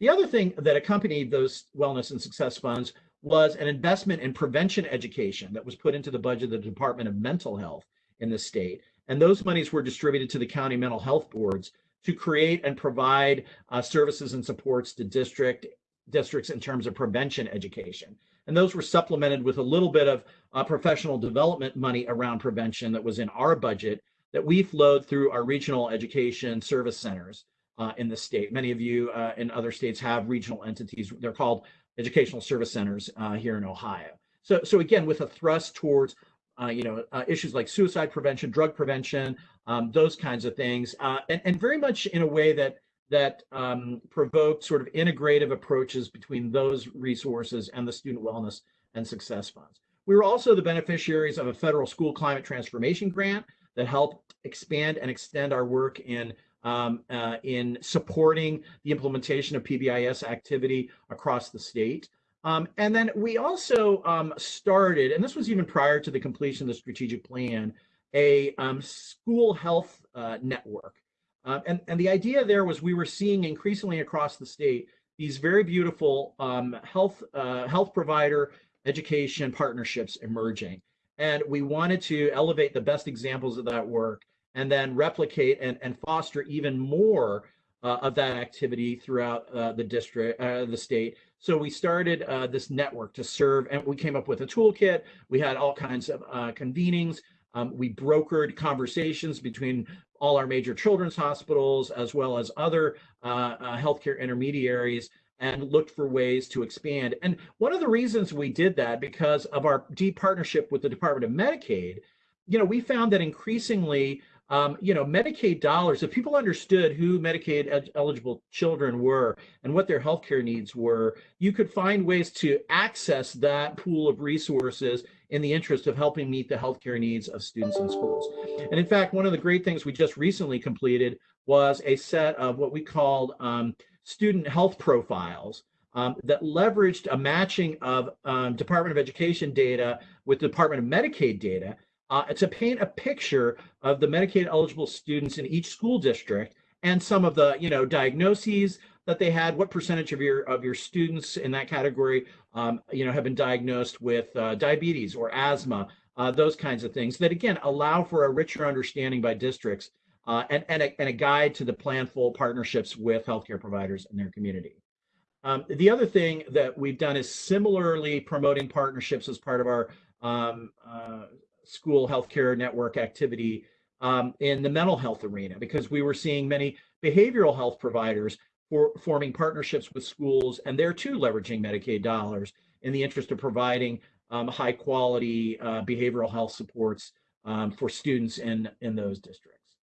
The other thing that accompanied those wellness and success funds was an investment in prevention education that was put into the budget of the Department of Mental Health in the state. And those monies were distributed to the county mental health boards to create and provide uh, services and supports to district districts in terms of prevention education. And those were supplemented with a little bit of uh, professional development money around prevention that was in our budget that we flowed through our regional education service centers uh, in the state. Many of you uh, in other states have regional entities. They're called educational service centers uh, here in Ohio. So, so again, with a thrust towards uh, you know uh, issues like suicide prevention, drug prevention, um, those kinds of things, uh, and, and very much in a way that that um, provoked sort of integrative approaches between those resources and the student wellness and success funds. We were also the beneficiaries of a federal school climate transformation grant that helped expand and extend our work in um, uh, in supporting the implementation of PBIS activity across the state. Um, and then we also um, started, and this was even prior to the completion of the strategic plan, a um, school health uh, network Uh, and, and the idea there was we were seeing increasingly across the state these very beautiful um, health uh, health provider education partnerships emerging. And we wanted to elevate the best examples of that work and then replicate and, and foster even more uh, of that activity throughout uh, the district, uh, the state. So we started uh, this network to serve, and we came up with a toolkit. We had all kinds of uh, convenings. Um, we brokered conversations between all our major children's hospitals as well as other uh, healthcare intermediaries and looked for ways to expand. And one of the reasons we did that because of our deep partnership with the Department of Medicaid, you know, we found that increasingly um, you know, Medicaid dollars, if people understood who Medicaid eligible children were and what their healthcare needs were, you could find ways to access that pool of resources in the interest of helping meet the healthcare needs of students in schools. And in fact, one of the great things we just recently completed was a set of what we called um, student health profiles um, that leveraged a matching of um, Department of Education data with Department of Medicaid data uh, to paint a picture of the Medicaid eligible students in each school district and some of the you know diagnoses that they had what percentage of your of your students in that category um, you know have been diagnosed with uh, diabetes or asthma uh, those kinds of things that again allow for a richer understanding by districts uh, and, and a, and, a, guide to the planful partnerships with healthcare providers in their community. Um, the other thing that we've done is similarly promoting partnerships as part of our um, uh, school healthcare network activity um, in the mental health arena because we were seeing many behavioral health providers for forming partnerships with schools and they're too leveraging Medicaid dollars in the interest of providing um, high quality uh, behavioral health supports um, for students in in those districts.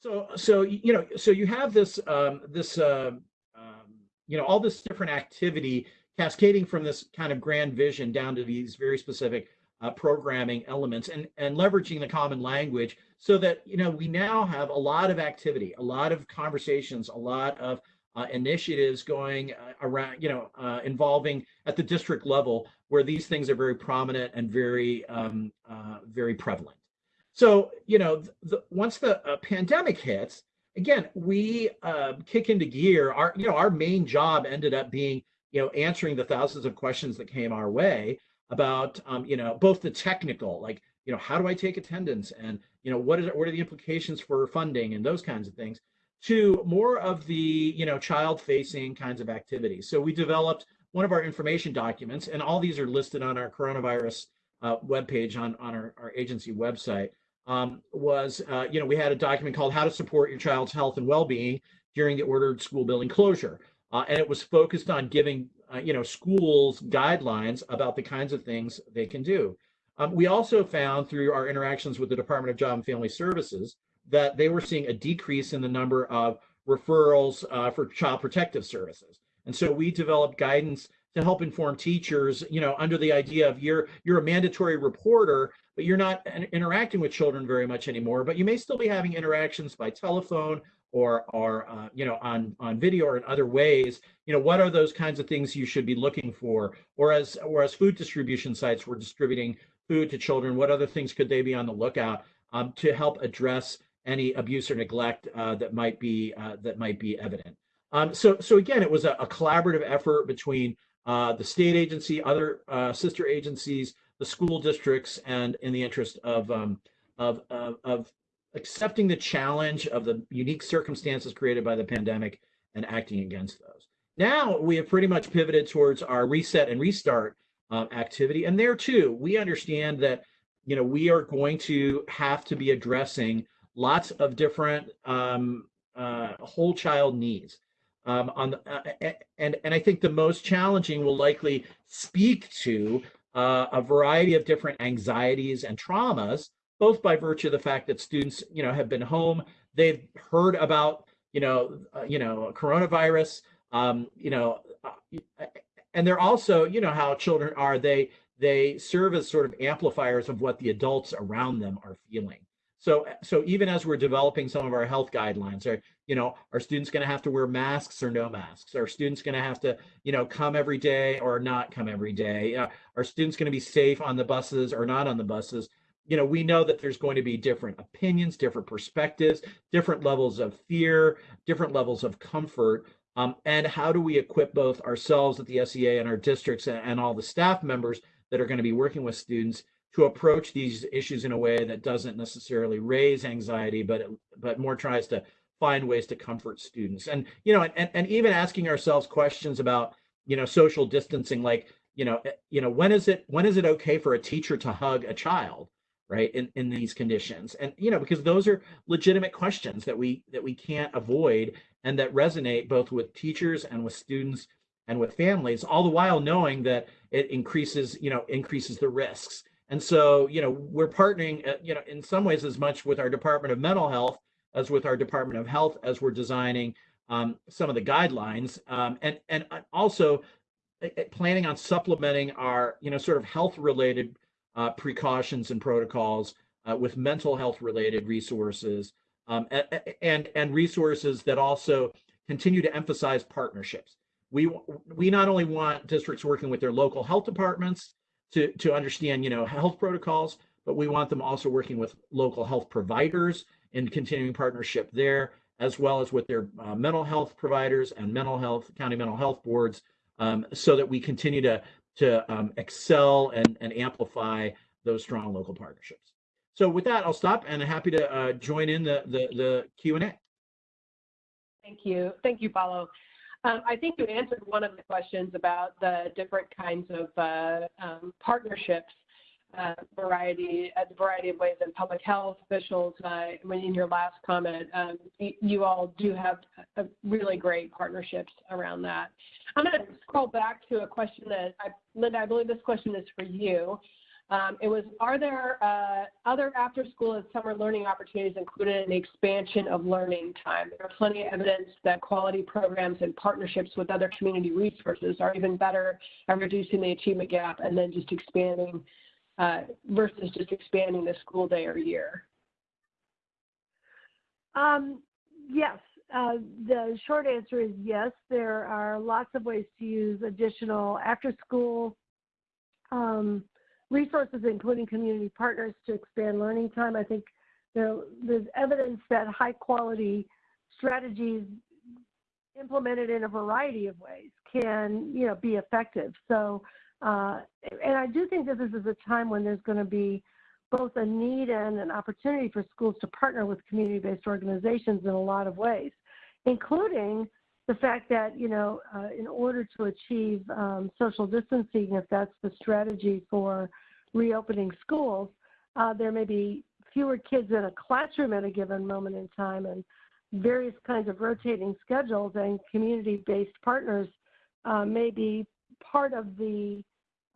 So so you know so you have this um, this uh, um, you know all this different activity cascading from this kind of grand vision down to these very specific uh, programming elements and, and leveraging the common language so that, you know, we now have a lot of activity, a lot of conversations, a lot of uh, initiatives going uh, around, you know, uh, involving at the district level where these things are very prominent and very, um, uh, very prevalent. So, you know, the, once the uh, pandemic hits, again, we kick into gear. Our, you know, our main job ended up being, you know, answering the thousands of questions that came our way about um, you know both the technical like you know how do i take attendance and you know what is what are the implications for funding and those kinds of things to more of the you know child facing kinds of activities. So we developed one of our information documents and all these are listed on our coronavirus uh, webpage on on our, our agency website um, was uh, you know we had a document called how to support your child's health and well-being during the ordered school building closure uh, and it was focused on giving uh, you know, schools guidelines about the kinds of things they can do. Um, we also found through our interactions with the Department of Job and Family Services that they were seeing a decrease in the number of referrals uh, for child protective services. And so we developed guidance to help inform teachers, you know, under the idea of you're you're a mandatory reporter, but you're not interacting with children very much anymore, but you may still be having interactions by telephone or or uh, you know on on video or in other ways you know what are those kinds of things you should be looking for? Or as or as food distribution sites were distributing food to children what other things could they be on the lookout um, to help address any abuse or neglect uh, that might be uh, that might be evident? Um, so so again it was a, a collaborative effort between uh, the state agency other uh, sister agencies the school districts and in the interest of um, of, of, of accepting the challenge of the unique circumstances created by the pandemic and acting against those. Now we have pretty much pivoted towards our reset and restart um, activity. And there too, we understand that, you know, we are going to have to be addressing lots of different um, uh, whole child needs. Um, on the, uh, and and I think the most challenging will likely speak to uh, a variety of different anxieties and traumas both by virtue of the fact that students, you know, have been home, they've heard about, you know, uh, you know, coronavirus, um, you know, uh, and they're also, you know, how children are, they they serve as sort of amplifiers of what the adults around them are feeling. So, so even as we're developing some of our health guidelines, are you know, are students going to have to wear masks or no masks? Are students going to have to, you know, come every day or not come every day? Uh, are students going to be safe on the buses or not on the buses? You know, we know that there's going to be different opinions, different perspectives, different levels of fear, different levels of comfort. Um, and how do we equip both ourselves at the SEA and our districts and, and all the staff members that are going to be working with students to approach these issues in a way that doesn't necessarily raise anxiety, but but more tries to find ways to comfort students. And you know, and, and even asking ourselves questions about you know social distancing, like you know, you know, when is it when is it okay for a teacher to hug a child? Right in, in these conditions. And you know because those are legitimate questions that we that we can't avoid and that resonate both with teachers and with students and with families all the while knowing that it increases you know increases the risks. And so you know we're partnering uh, you know in some ways as much with our department of mental health as with our department of health as we're designing um, some of the guidelines um, and and also uh, uh, planning on supplementing our you know sort of health related uh, precautions and protocols uh, with mental health related resources um, and, and resources that also continue to emphasize partnerships. We, we not only want districts working with their local health departments to, to understand, you know, health protocols, but we want them also working with local health providers in continuing partnership there, as well as with their uh, mental health providers and mental health, county mental health boards, um, so that we continue to to um, excel and, and amplify those strong local partnerships. So with that, I'll stop and I'm happy to uh, join in the, the, the Q&A. Thank you. Thank you, Paolo. Um, I think you answered one of the questions about the different kinds of uh, um, partnerships, uh, variety, a variety of ways in public health officials. Uh, when in your last comment, um, you all do have a really great partnerships around that. I'm going to scroll back to a question that, I, Linda, I believe this question is for you. Um, it was, are there uh, other after school and summer learning opportunities included in the expansion of learning time? There are plenty of evidence that quality programs and partnerships with other community resources are even better at reducing the achievement gap and then just expanding uh, versus just expanding the school day or year. Um, yes, uh, the short answer is yes. There are lots of ways to use additional after school um, resources, including community partners, to expand learning time. I think there, there's evidence that high quality strategies implemented in a variety of ways can you know be effective so uh, and i do think that this is a time when there's going to be both a need and an opportunity for schools to partner with community-based organizations in a lot of ways including the fact that, you know, uh, in order to achieve um, social distancing, if that's the strategy for reopening schools, uh, there may be fewer kids in a classroom at a given moment in time and various kinds of rotating schedules and community-based partners uh, may be part of the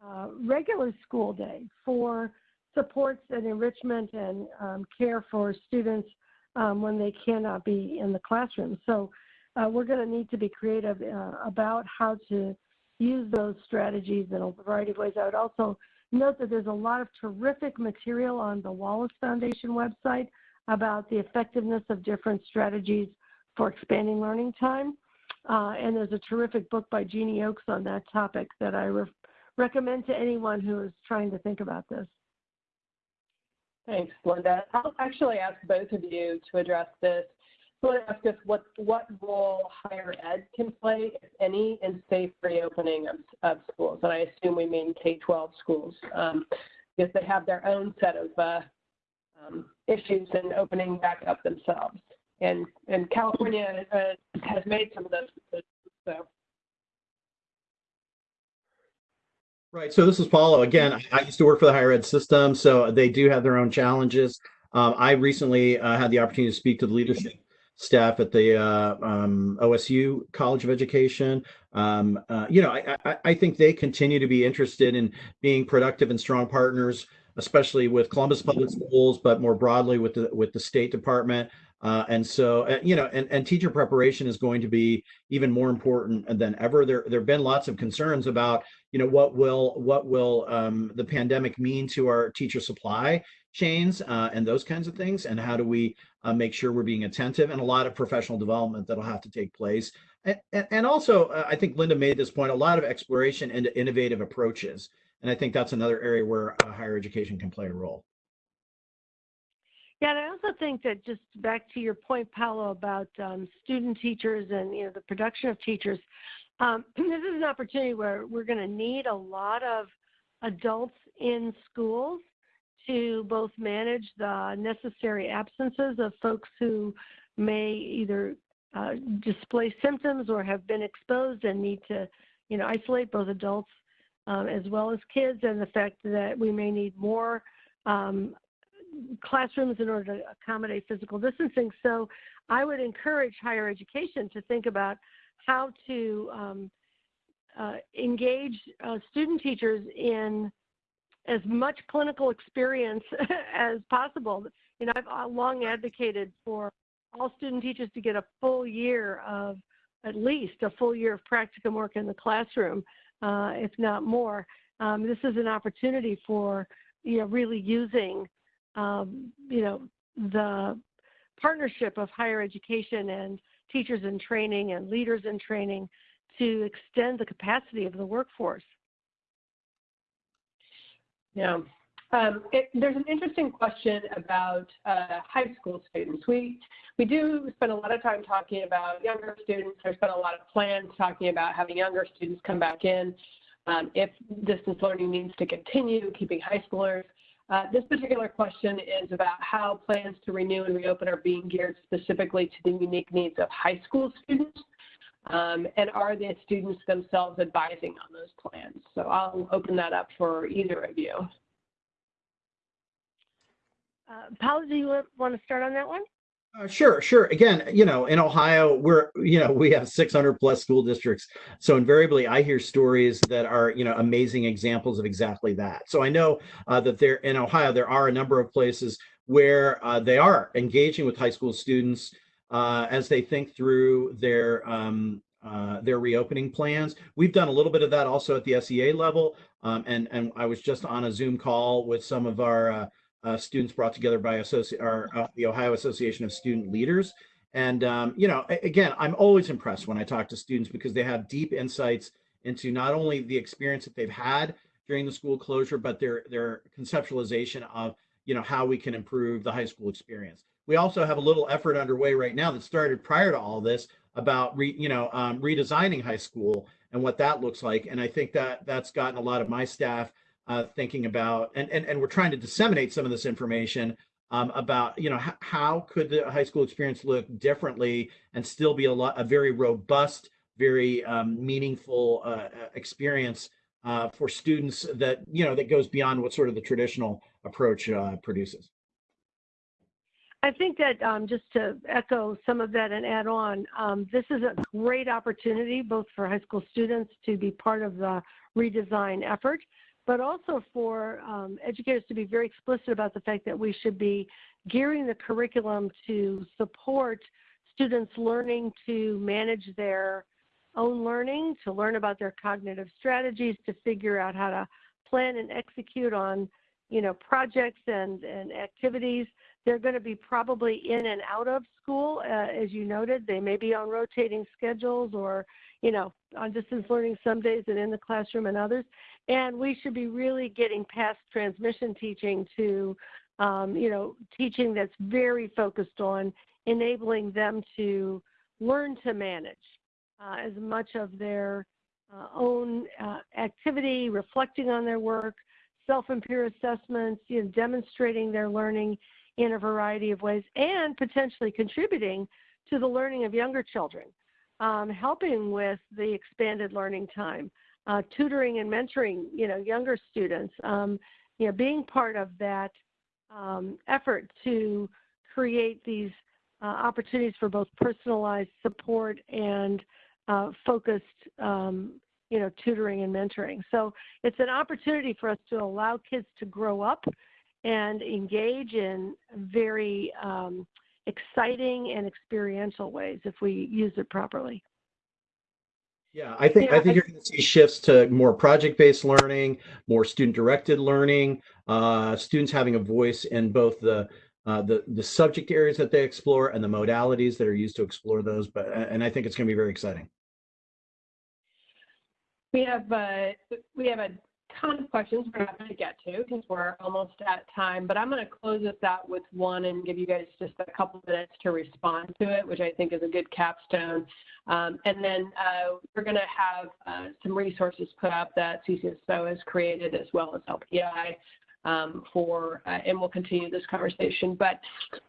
uh, regular school day for supports and enrichment and um, care for students um, when they cannot be in the classroom. So uh, we're going to need to be creative uh, about how to use those strategies in a variety of ways. I would also note that there's a lot of terrific material on the Wallace Foundation website about the effectiveness of different strategies for expanding learning time. Uh, and there's a terrific book by Jeannie Oakes on that topic that I recommend to anyone who is trying to think about this. Thanks, Linda. I'll actually ask both of you to address this. So I ask us what, what role higher ed can play, if any, in safe reopening of, of schools. And I assume we mean K-12 schools, um, because they have their own set of uh, um, issues in opening back up themselves. And, and California uh, has made some of those. So. Right. So this is Paolo. Again, I used to work for the higher ed system, so they do have their own challenges. Um, I recently uh, had the opportunity to speak to the leadership staff at the uh, um, OSU College of Education. Um, uh, you know, I, I, I, think they continue to be interested in being productive and strong partners, especially with Columbus Public Schools, but more broadly with the with the State Department. Uh, and so, uh, you know, and, and teacher preparation is going to be even more important than ever. There, there have been lots of concerns about, you know, what will what will um, the pandemic mean to our teacher supply chains uh, and those kinds of things, and how do we uh, make sure we're being attentive, and a lot of professional development that'll have to take place. And, and, also, uh, I think Linda made this point, a lot of exploration into innovative approaches. And I think that's another area where uh, higher education can play a role. Yeah, and I also think that just back to your point, Paolo, about um, student teachers and you know the production of teachers, um, [CLEARS THROAT] this is an opportunity where we're going to need a lot of adults in schools to both manage the necessary absences of folks who may either uh, display symptoms or have been exposed and need to, you know, isolate both adults um, as well as kids, and the fact that we may need more um, classrooms in order to accommodate physical distancing. So I would encourage higher education to think about how to um, uh, engage uh, student teachers in as much clinical experience [LAUGHS] as possible. You know, I've long advocated for all student teachers to get a full year of, at least a full year of practicum work in the classroom, uh, if not more. Um, this is an opportunity for, you know, really using, um, you know, the partnership of higher education and teachers in training and leaders in training to extend the capacity of the workforce. Yeah. Um, it, there's an interesting question about uh, high school students. We we do spend a lot of time talking about younger students. There's been a lot of plans talking about having younger students come back in. Um, if distance learning needs to continue, keeping high schoolers. Uh, this particular question is about how plans to renew and reopen are being geared specifically to the unique needs of high school students. Um, and are the students themselves advising on those plans? So I'll open that up for either of you. Uh, Paula, do you want to start on that one? Uh, sure, sure. Again, you know, in Ohio, we're, you know, we have 600 plus school districts. So invariably, I hear stories that are, you know, amazing examples of exactly that. So I know uh, that there in Ohio, there are a number of places where uh, they are engaging with high school students uh, as they think through their um, uh, their reopening plans. We've done a little bit of that also at the SEA level, um, and and I was just on a Zoom call with some of our uh, students brought together by uh, the Ohio Association of Student Leaders. And, um, you know, again, I'm always impressed when I talk to students because they have deep insights into not only the experience that they've had during the school closure, but their, their conceptualization of, you know, how we can improve the high school experience. We also have a little effort underway right now that started prior to all this about, re, you know, um, redesigning high school and what that looks like. And I think that that's gotten a lot of my staff uh, thinking about, and, and, and we're trying to disseminate some of this information um, about, you know, how could the high school experience look differently and still be a lot, a very robust, very um, meaningful uh, uh, experience uh, for students that, you know, that goes beyond what sort of the traditional approach uh, produces. I think that um, just to echo some of that and add on, um, this is a great opportunity both for high school students to be part of the redesign effort, but also for um, educators to be very explicit about the fact that we should be gearing the curriculum to support students learning to manage their own learning, to learn about their cognitive strategies, to figure out how to plan and execute on you know projects and, and activities. They're going to be probably in and out of school, uh, as you noted. They may be on rotating schedules or you know on distance learning some days and in the classroom and others. And we should be really getting past transmission teaching to, um, you know, teaching that's very focused on enabling them to learn to manage uh, as much of their uh, own uh, activity, reflecting on their work, self-and-peer assessments, you know, demonstrating their learning in a variety of ways, and potentially contributing to the learning of younger children, um, helping with the expanded learning time uh, tutoring and mentoring, you know, younger students, um, you know, being part of that um, effort to create these uh, opportunities for both personalized support and uh, focused, um, you know, tutoring and mentoring. So it's an opportunity for us to allow kids to grow up and engage in very um, exciting and experiential ways if we use it properly. Yeah, I think Yeah, I think I- you're going to see shifts to more project-based learning, more student-directed learning, uh, students having a voice in both the uh, the the subject areas that they explore and the modalities that are used to explore those. But and I think it's going to be very exciting. We have uh, we have a ton of questions we're not going to get to because we're almost at time, but I'm going to close this out with one and give you guys just a couple minutes to respond to it, which I think is a good capstone. Um, and then uh, we're going to have uh, some resources put up that CCSSO has created as well as LPI um, for, uh, and we'll continue this conversation. But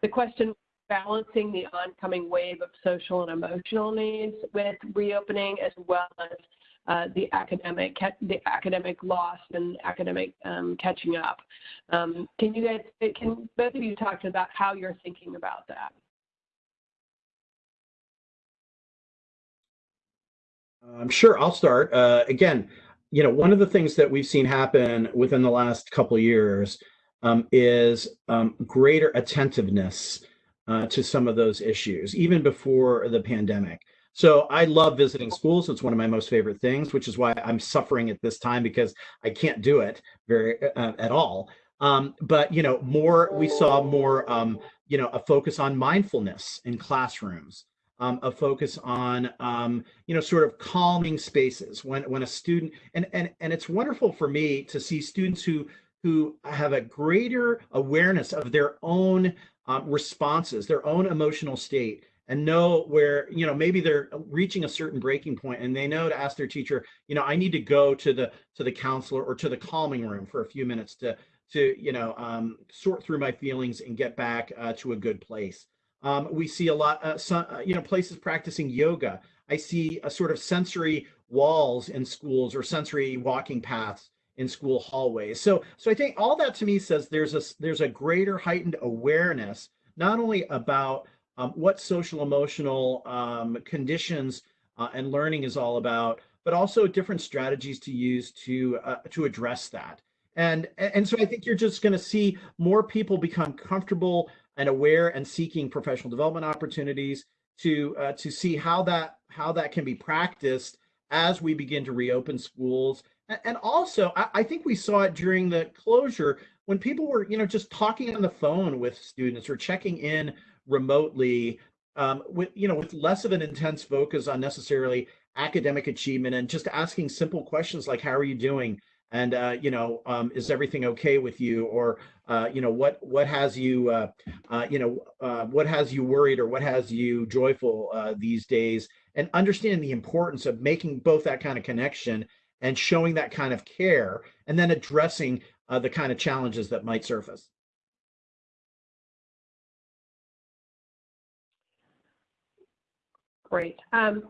the question balancing the oncoming wave of social and emotional needs with reopening as well as uh, the academic the academic loss and academic um, catching up. Um, can you guys can both of you talk about how you're thinking about that? I'm sure, I'll start. Uh, again, you know, one of the things that we've seen happen within the last couple years um, is um, greater attentiveness uh, to some of those issues, even before the pandemic. So I love visiting schools. It's one of my most favorite things, which is why I'm suffering at this time because I can't do it very uh, at all. Um, but you know, more we saw more, um, you know, a focus on mindfulness in classrooms, um, a focus on, um, you know, sort of calming spaces when when a student and and and it's wonderful for me to see students who who have a greater awareness of their own um, responses, their own emotional state, and know where you know maybe they're reaching a certain breaking point and they know to ask their teacher you know i need to go to the to the counselor or to the calming room for a few minutes to to you know um, sort through my feelings and get back uh, to a good place. Um, we see a lot uh, some, uh, you know places practicing yoga. I see a sort of sensory walls in schools or sensory walking paths in school hallways. So so i think all that to me says there's a there's a greater heightened awareness not only about um, what social emotional um, conditions uh, and learning is all about, but also different strategies to use to uh, to address that. And and so I think you're just going to see more people become comfortable and aware and seeking professional development opportunities to uh, to see how that how that can be practiced as we begin to reopen schools. And also, I, I think we saw it during the closure when people were, you know, just talking on the phone with students or checking in remotely um, with you know with less of an intense focus on necessarily academic achievement and just asking simple questions like how are you doing? and uh, you know um, is everything okay with you? or uh, you know what what has you uh, uh you know uh, what has you worried or what has you joyful uh, these days? and understanding the importance of making both that kind of connection and showing that kind of care and then addressing the kind of challenges that might surface Great. Um,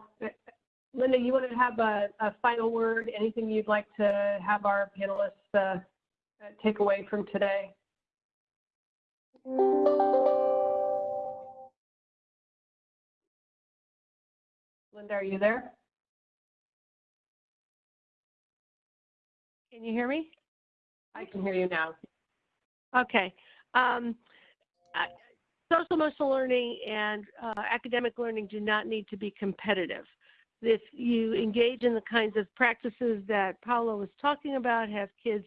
Linda, you want to have a, a, final word? Anything you'd like to have our panelists uh, take away from today? Linda, are you there? Can you hear me? I can hear you now. Okay. Um, social emotional learning and uh, academic learning do not need to be competitive. If you engage in the kinds of practices that Paula was talking about, have kids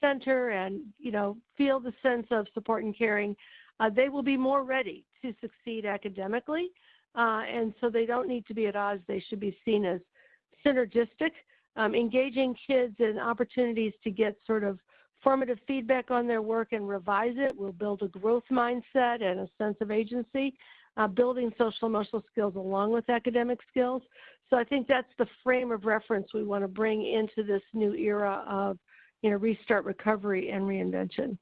center and you know feel the sense of support and caring, uh, they will be more ready to succeed academically. Uh, and so they don't need to be at odds. They should be seen as synergistic, um, engaging kids in opportunities to get sort of formative feedback on their work and revise it We'll build a growth mindset and a sense of agency, uh, building social emotional skills along with academic skills. So I think that's the frame of reference we want to bring into this new era of you know, restart recovery and reinvention.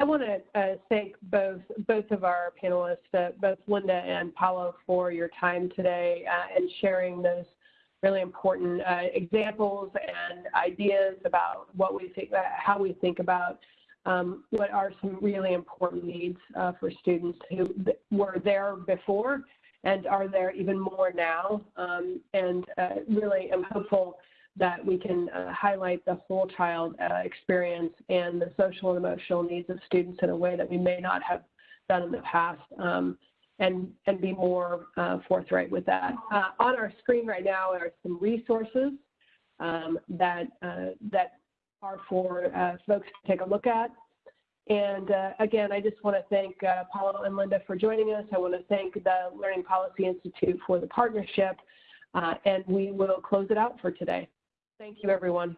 I want to uh, thank both both of our panelists, uh, both Linda and Paolo, for your time today uh, and sharing those really important uh, examples and ideas about what we think, uh, how we think about um, what are some really important needs uh, for students who were there before and are there even more now. Um, and uh, really am hopeful that we can uh, highlight the whole child uh, experience and the social and emotional needs of students in a way that we may not have done in the past. Um, and, and be more uh, forthright with that. Uh, on our screen right now are some resources um, that, uh, that are for uh, folks to take a look at. And uh, again, I just want to thank uh, Paolo and Linda for joining us. I want to thank the Learning Policy Institute for the partnership, and we will close it out for today. Thank you, everyone.